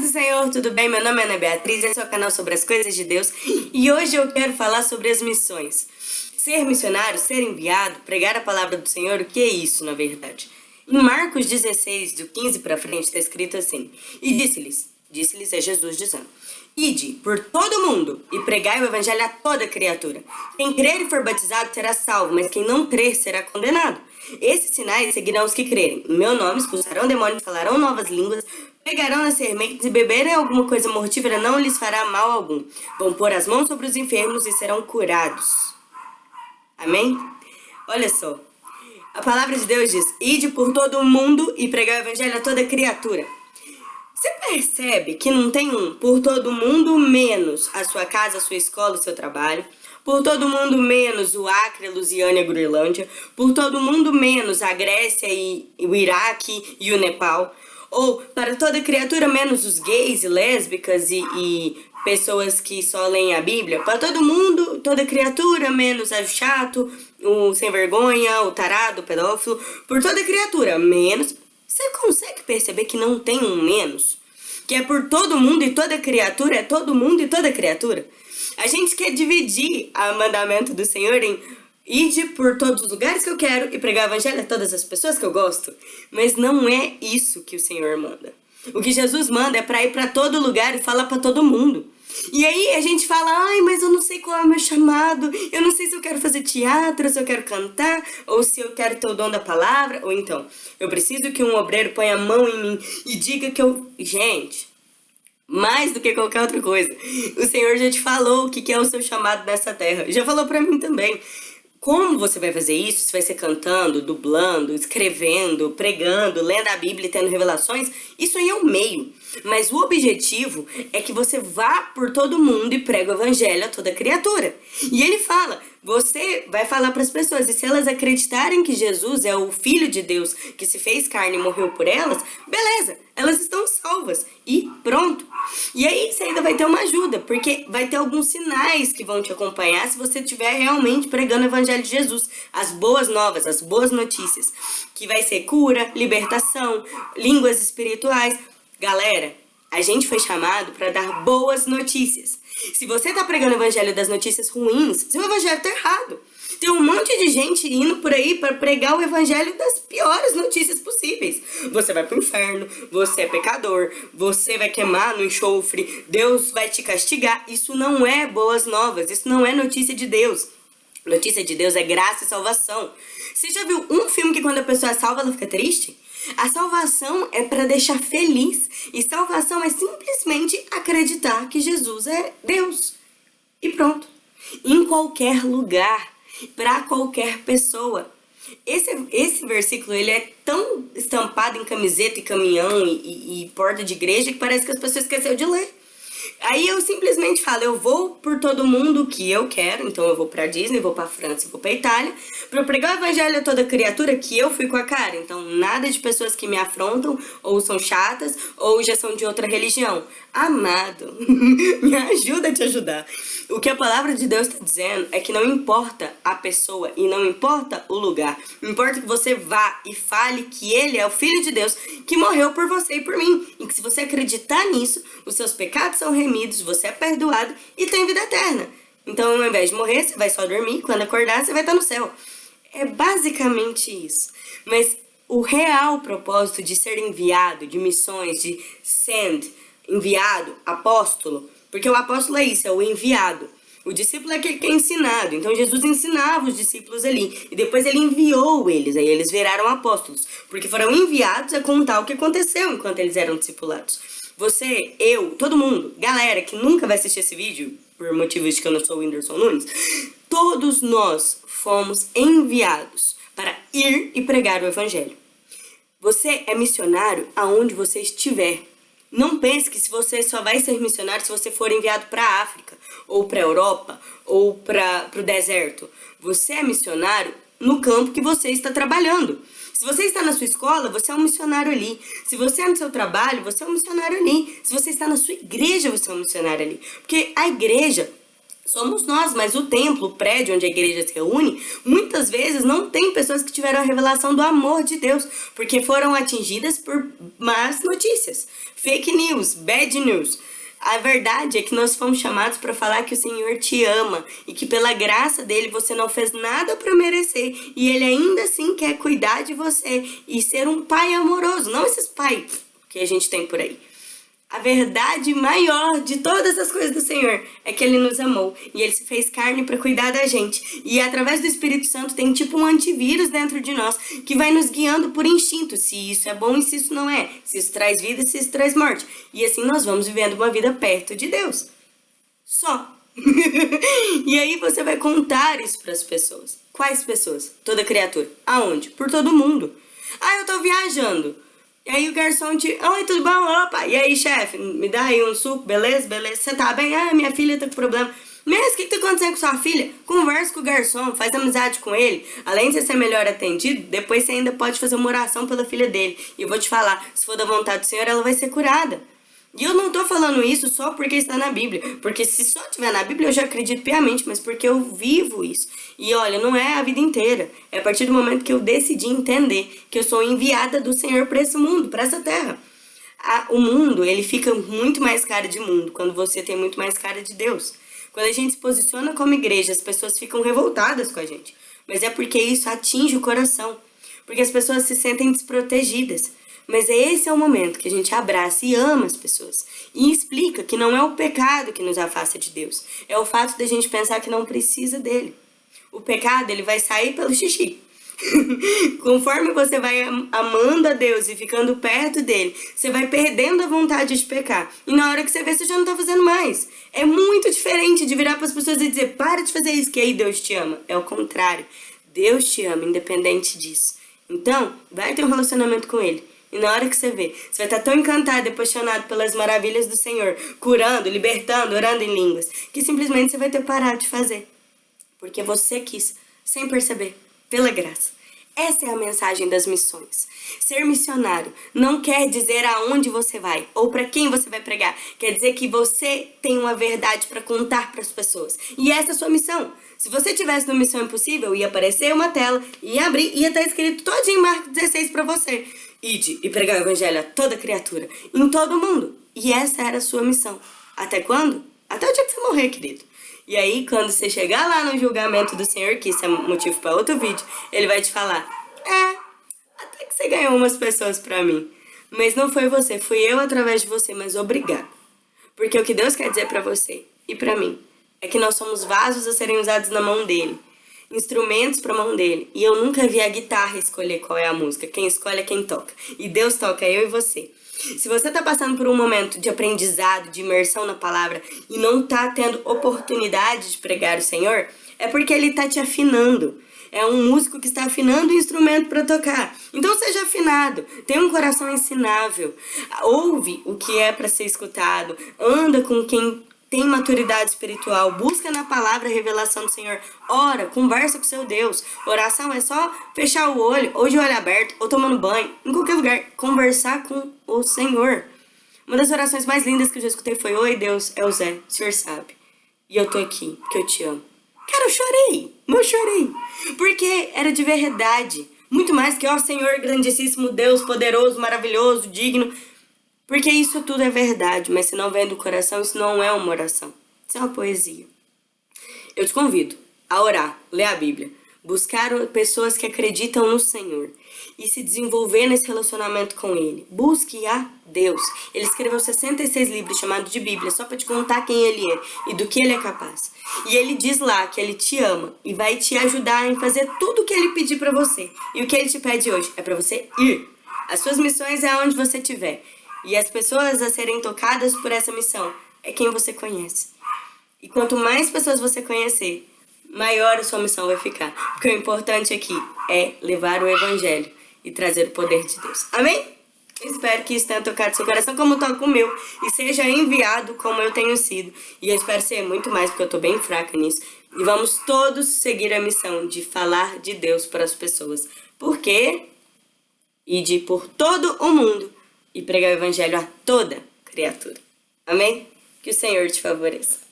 do Senhor, tudo bem? Meu nome é Ana Beatriz, esse é o canal sobre as coisas de Deus e hoje eu quero falar sobre as missões. Ser missionário, ser enviado, pregar a palavra do Senhor, o que é isso na verdade? Em Marcos 16, do 15 para frente, está escrito assim, E disse-lhes, disse-lhes é Jesus dizendo, Ide por todo mundo e pregai o evangelho a toda criatura. Quem crer e for batizado será salvo, mas quem não crer será condenado. Esses sinais seguirão os que crerem. Em meu nome expulsarão demônios, falarão novas línguas, pegarão as sementes e beberem alguma coisa mortífera não lhes fará mal algum. Vão pôr as mãos sobre os enfermos e serão curados. Amém? Olha só. A palavra de Deus diz, Ide por todo o mundo e pregai o evangelho a toda criatura. Você percebe que não tem um por todo mundo menos a sua casa, a sua escola, o seu trabalho, por todo mundo menos o Acre, a Lusiana e a Groenlândia, por todo mundo menos a Grécia e o Iraque e o Nepal, ou para toda criatura menos os gays e lésbicas e, e pessoas que só leem a Bíblia, para todo mundo, toda criatura menos o chato, o sem vergonha, o tarado, o pedófilo, por toda criatura menos você consegue perceber que não tem um menos? Que é por todo mundo e toda criatura, é todo mundo e toda criatura? A gente quer dividir o mandamento do Senhor em Ide por todos os lugares que eu quero e pregar o evangelho a todas as pessoas que eu gosto. Mas não é isso que o Senhor manda. O que Jesus manda é para ir para todo lugar e falar para todo mundo. E aí a gente fala, ai, mas eu não sei qual é o meu chamado, eu não sei se eu quero fazer teatro, se eu quero cantar, ou se eu quero ter o dom da palavra, ou então, eu preciso que um obreiro ponha a mão em mim e diga que eu... Gente, mais do que qualquer outra coisa, o Senhor já te falou o que é o seu chamado nessa terra, já falou pra mim também. Como você vai fazer isso? Se vai ser cantando, dublando, escrevendo, pregando, lendo a Bíblia e tendo revelações? Isso aí é o meio. Mas o objetivo é que você vá por todo mundo e pregue o evangelho a toda criatura. E ele fala, você vai falar para as pessoas, e se elas acreditarem que Jesus é o Filho de Deus que se fez carne e morreu por elas, beleza, elas estão salvas. E pronto. E aí você ainda vai ter uma ajuda, porque vai ter alguns sinais que vão te acompanhar se você estiver realmente pregando o Evangelho de Jesus. As boas novas, as boas notícias. Que vai ser cura, libertação, línguas espirituais. Galera, a gente foi chamado para dar boas notícias. Se você tá pregando o evangelho das notícias ruins, seu evangelho tá errado. Tem um monte de gente indo por aí para pregar o evangelho das piores notícias possíveis. Você vai pro inferno, você é pecador, você vai queimar no enxofre, Deus vai te castigar. Isso não é boas novas, isso não é notícia de Deus. Notícia de Deus é graça e salvação. Você já viu um filme que quando a pessoa é salva, ela fica triste? A salvação é para deixar feliz. E salvação é simplesmente acreditar que Jesus é Deus. E pronto. Em qualquer lugar, para qualquer pessoa. Esse, esse versículo ele é tão estampado em camiseta e caminhão e, e, e porta de igreja que parece que as pessoas esqueceram de ler. Aí eu simplesmente falo, eu vou por todo mundo que eu quero, então eu vou pra Disney, vou pra França, vou pra Itália, pra pregar o evangelho a toda criatura que eu fui com a cara. Então nada de pessoas que me afrontam, ou são chatas, ou já são de outra religião. Amado, me ajuda a te ajudar. O que a palavra de Deus está dizendo é que não importa a pessoa e não importa o lugar. Importa que você vá e fale que Ele é o Filho de Deus que morreu por você e por mim. E que se você acreditar nisso, os seus pecados são remidos, você é perdoado e tem vida eterna. Então, ao invés de morrer, você vai só dormir. Quando acordar, você vai estar no céu. É basicamente isso. Mas o real propósito de ser enviado, de missões, de send, enviado, apóstolo, porque o apóstolo é isso, é o enviado. O discípulo é aquele que é ensinado. Então Jesus ensinava os discípulos ali. E depois ele enviou eles. Aí eles viraram apóstolos. Porque foram enviados a contar o que aconteceu enquanto eles eram discipulados. Você, eu, todo mundo, galera que nunca vai assistir esse vídeo, por motivos de que eu não sou o Whindersson Nunes, todos nós fomos enviados para ir e pregar o evangelho. Você é missionário aonde você estiver. Não pense que se você só vai ser missionário se você for enviado para a África, ou para a Europa, ou para o deserto. Você é missionário no campo que você está trabalhando. Se você está na sua escola, você é um missionário ali. Se você é no seu trabalho, você é um missionário ali. Se você está na sua igreja, você é um missionário ali. Porque a igreja somos nós, mas o templo, o prédio onde a igreja se reúne, muitas vezes não tem pessoas que tiveram a revelação do amor de Deus, porque foram atingidas por más notícias, fake news, bad news. A verdade é que nós fomos chamados para falar que o Senhor te ama e que pela graça dele você não fez nada para merecer e ele ainda assim quer cuidar de você e ser um pai amoroso, não esses pais que a gente tem por aí. A verdade maior de todas as coisas do Senhor é que Ele nos amou e Ele se fez carne para cuidar da gente. E através do Espírito Santo tem tipo um antivírus dentro de nós que vai nos guiando por instinto, se isso é bom e se isso não é, se isso traz vida e se isso traz morte. E assim nós vamos vivendo uma vida perto de Deus. Só. e aí você vai contar isso para as pessoas. Quais pessoas? Toda criatura. Aonde? Por todo mundo. Ah, eu tô viajando. E aí o garçom te... Oi, tudo bom? Opa! E aí, chefe? Me dá aí um suco, beleza? Beleza? Você tá bem? Ah, minha filha tá com problema. Mas o que, que tá acontecendo com sua filha? Conversa com o garçom, faz amizade com ele. Além de você ser melhor atendido, depois você ainda pode fazer uma oração pela filha dele. E eu vou te falar, se for da vontade do Senhor, ela vai ser curada. E eu não tô falando isso só porque está na Bíblia, porque se só tiver na Bíblia eu já acredito piamente, mas porque eu vivo isso. E olha, não é a vida inteira, é a partir do momento que eu decidi entender que eu sou enviada do Senhor para esse mundo, para essa terra. A, o mundo, ele fica muito mais cara de mundo quando você tem muito mais cara de Deus. Quando a gente se posiciona como igreja, as pessoas ficam revoltadas com a gente. Mas é porque isso atinge o coração. Porque as pessoas se sentem desprotegidas. Mas esse é o momento que a gente abraça e ama as pessoas. E explica que não é o pecado que nos afasta de Deus. É o fato da gente pensar que não precisa dele. O pecado, ele vai sair pelo xixi. Conforme você vai amando a Deus e ficando perto dele, você vai perdendo a vontade de pecar. E na hora que você vê, você já não tá fazendo mais. É muito diferente de virar para as pessoas e dizer, para de fazer isso, que aí Deus te ama. É o contrário. Deus te ama, independente disso. Então, vai ter um relacionamento com ele. E na hora que você vê, você vai estar tão encantado e apaixonado pelas maravilhas do Senhor, curando, libertando, orando em línguas, que simplesmente você vai ter parado de fazer. Porque você quis, sem perceber, pela graça. Essa é a mensagem das missões. Ser missionário não quer dizer aonde você vai ou para quem você vai pregar. Quer dizer que você tem uma verdade para contar para as pessoas. E essa é a sua missão. Se você tivesse no Missão Impossível, ia aparecer uma tela, ia abrir, ia estar escrito todinho em Marcos 16 para você. Ide e pregar o evangelho a toda criatura, em todo o mundo. E essa era a sua missão. Até quando? Até o dia que você morrer, querido. E aí, quando você chegar lá no julgamento do Senhor, que isso é motivo para outro vídeo, ele vai te falar, é, até que você ganhou umas pessoas para mim. Mas não foi você, fui eu através de você, mas obrigado. Porque o que Deus quer dizer para você e para mim é que nós somos vasos a serem usados na mão dele instrumentos para mão dele. E eu nunca vi a guitarra escolher qual é a música. Quem escolhe é quem toca. E Deus toca, é eu e você. Se você está passando por um momento de aprendizado, de imersão na palavra e não está tendo oportunidade de pregar o Senhor, é porque Ele está te afinando. É um músico que está afinando o instrumento para tocar. Então seja afinado, tenha um coração ensinável, ouve o que é para ser escutado, anda com quem tem maturidade espiritual, busca na palavra a revelação do Senhor, ora, conversa com seu Deus. Oração é só fechar o olho, ou de olho aberto, ou tomando banho, em qualquer lugar, conversar com o Senhor. Uma das orações mais lindas que eu já escutei foi, Oi Deus, é o Zé, o Senhor sabe. E eu tô aqui, porque eu te amo. Cara, eu chorei, eu chorei. Porque era de verdade. Muito mais que, ó Senhor grandíssimo, Deus poderoso, maravilhoso, digno. Porque isso tudo é verdade, mas se não vem do coração, isso não é uma oração. Isso é uma poesia. Eu te convido a orar, ler a Bíblia, buscar pessoas que acreditam no Senhor e se desenvolver nesse relacionamento com Ele. Busque a Deus. Ele escreveu 66 livros chamados de Bíblia, só para te contar quem Ele é e do que Ele é capaz. E Ele diz lá que Ele te ama e vai te ajudar em fazer tudo o que Ele pedir para você. E o que Ele te pede hoje é para você ir. As suas missões é onde você estiver. E as pessoas a serem tocadas por essa missão é quem você conhece. E quanto mais pessoas você conhecer, maior a sua missão vai ficar. Porque o importante aqui é levar o evangelho e trazer o poder de Deus. Amém? Espero que isso tenha tocado seu coração como toca o meu e seja enviado como eu tenho sido. E eu espero ser muito mais, porque eu estou bem fraca nisso. E vamos todos seguir a missão de falar de Deus para as pessoas. Por quê? E de por todo o mundo e pregar o evangelho a toda criatura. Amém? Que o Senhor te favoreça.